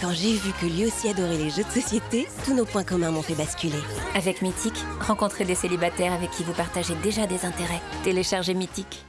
Quand j'ai vu que lui aussi adorait les jeux de société, tous nos points communs m'ont fait basculer. Avec Mythique, rencontrez des célibataires avec qui vous partagez déjà des intérêts. Téléchargez Mythique.